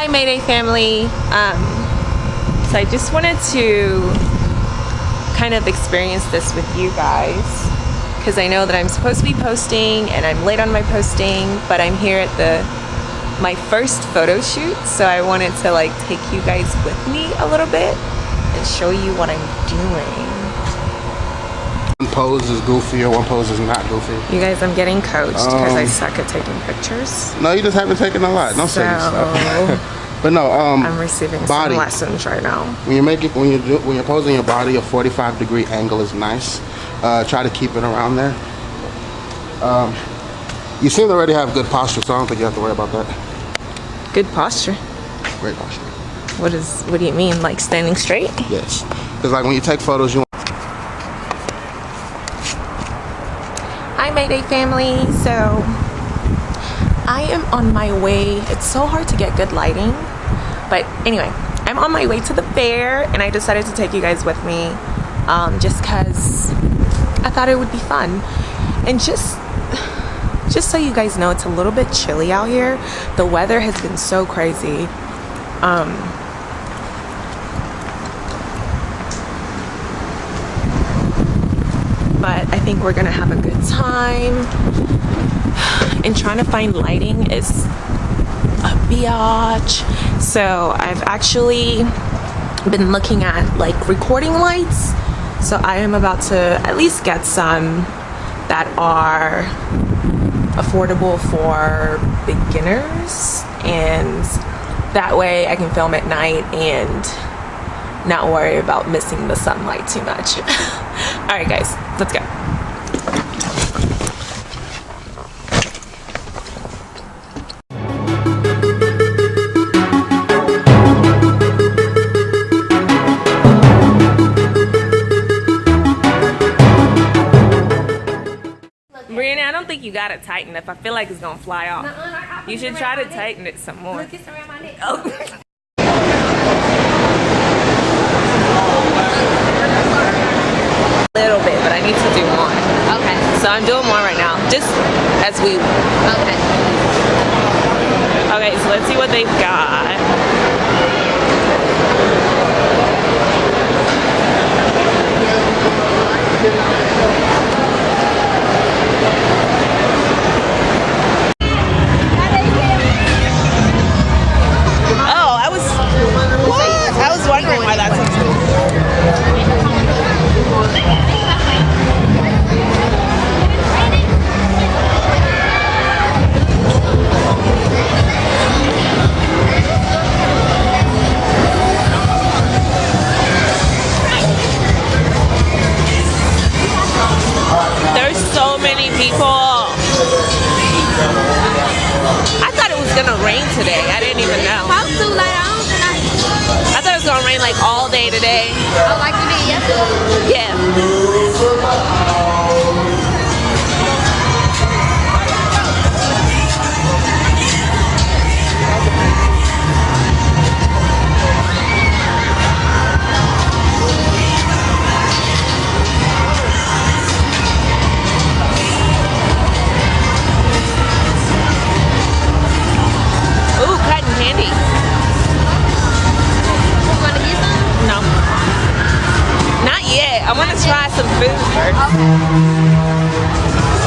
Hi Mayday family. Um, so I just wanted to kind of experience this with you guys because I know that I'm supposed to be posting and I'm late on my posting, but I'm here at the my first photo shoot, so I wanted to like take you guys with me a little bit and show you what I'm doing. One pose is goofy or one pose is not goofy. You guys, I'm getting coached because Um, I suck at taking pictures. No, you just haven't taken a lot. Don't say So but no, um, I'm receiving body. some lessons right now. when you make it, when you do, when you're posing your body, a 45 degree angle is nice. Uh, try to keep it around there. Um, you seem to already have good posture, so I don't think you have to worry about that. Good posture. Great posture. What is? What do you mean? Like standing straight? Yes. Because like when you take photos, you Mayday family. So I am on my way. It's so hard to get good lighting. But anyway, I'm on my way to the fair and I decided to take you guys with me um, just because I thought it would be fun. And just just so you guys know, it's a little bit chilly out here. The weather has been so crazy. Um, but I think we're gonna have a good time. And trying to find lighting is a biatch. So I've actually been looking at like recording lights. So I am about to at least get some that are affordable for beginners and that way I can film at night and not worry about missing the sunlight too much. All right, guys, let's go. Brianna, I don't think you got it tightened up. I feel like it's gonna fly off. You should try to tighten it some more. Look, it's around my neck. Oh. little bit, but I need to do more. Okay. So I'm doing more right now, just as we. Okay. Okay, so let's see what they've got. I thought it was gonna rain today. I didn't even know. Supposed to later on tonight. I thought it was gonna rain like all day today. Oh, like you did yesterday. Yeah. I want to try some food first.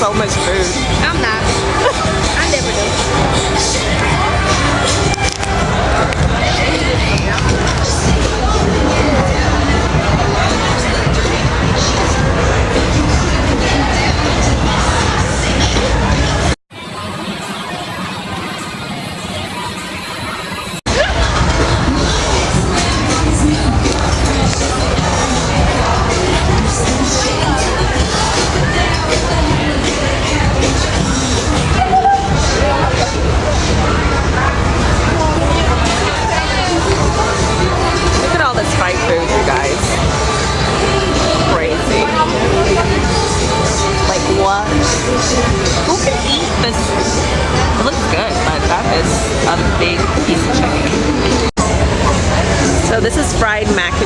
So much food.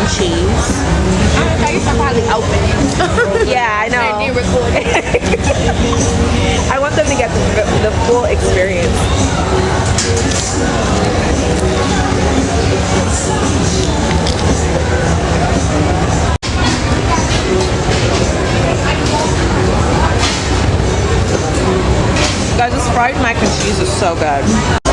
And cheese. I used to probably open. Yeah, I know. I want them to get the, the full experience. Guys, this fried mac and cheese is so good.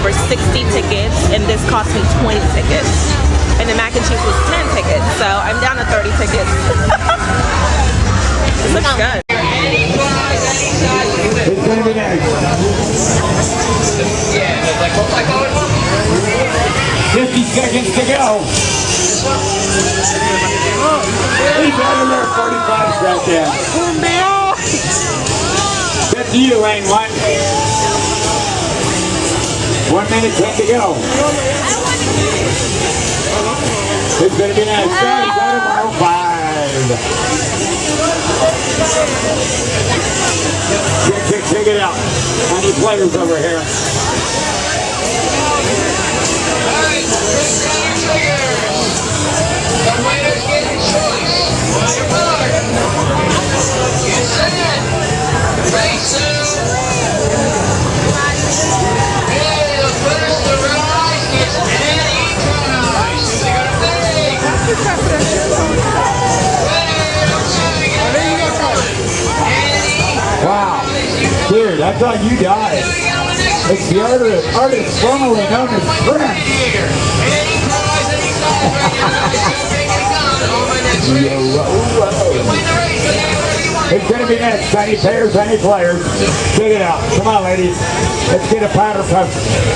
For 60 tickets and this cost me 20 tickets. And the mac and cheese was 10 tickets, so I'm down to 30 tickets. this looks good. It's gonna be next. Fifty seconds to go. He's of there, forty-five right there. That's you, lane one. One minute, ten to go. It's gonna be nice. Starting out of five. Check, check, check it out. I need players over here. Wow. I thought you died. It's the artist, artist formerly known as Prince. It's gonna be next. Tiny pairs, tiny players. Check it out. Come on, ladies. Let's get a powder puff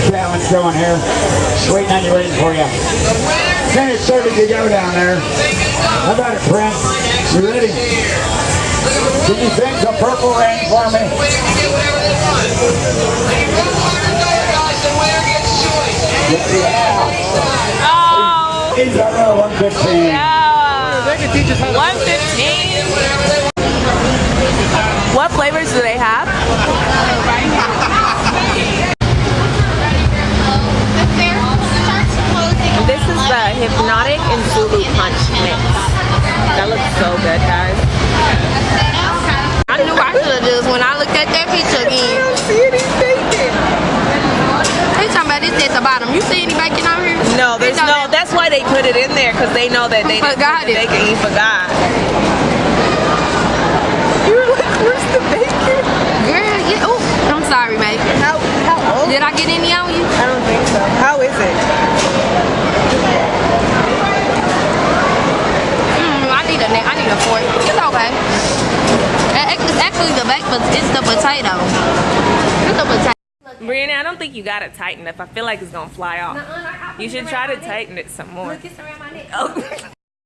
challenge going here. Waiting on you, waiting for you. Minute 30 to go down there. How about it, Prince? You ready? Can you sing some Purple Rain for me? Oh, He's our number 115. yeah. 115. What flavors do they have? The bottom. You see any bacon out here? No, there's no. That's why they put it in there because they know that they Forgot it. they can eat for God. You were like, where's the bacon? Girl, yeah. Oh, I'm sorry, mate. How how old? Did I get any on you? I don't think so. How is it? Mm, I need a na- I need a fork. It's okay. Uh, It's actually the back, but it's the potato potato. Look at potato. Brianna, I don't think you got it tight enough. I feel like it's gonna fly off. You should try to tighten it some more. Kiss around my neck. Oh.